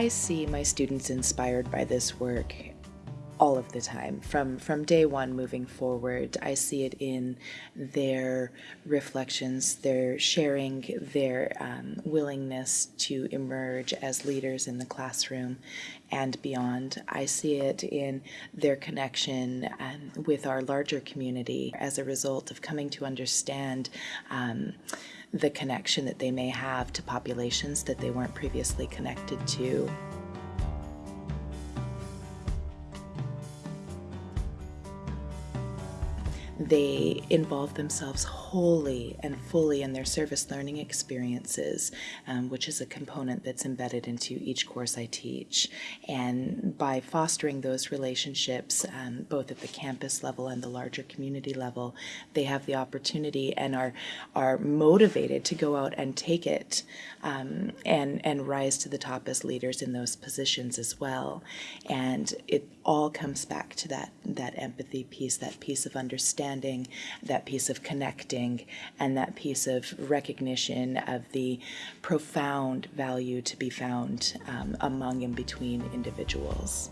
I see my students inspired by this work all of the time. From from day one moving forward i see it in their reflections their sharing their um, willingness to emerge as leaders in the classroom and beyond. I see it in their connection um, with our larger community as a result of coming to understand um, the connection that they may have to populations that they weren't previously connected to. They involve themselves wholly and fully in their service learning experiences, um, which is a component that's embedded into each course I teach. And by fostering those relationships, um, both at the campus level and the larger community level, they have the opportunity and are, are motivated to go out and take it um, and, and rise to the top as leaders in those positions as well. And it all comes back to that, that empathy piece, that piece of understanding understanding, that piece of connecting, and that piece of recognition of the profound value to be found um, among and between individuals.